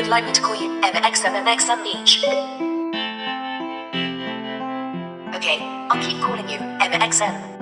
would like me to call you MXM MXM Beach. Okay, I'll keep calling you MXM.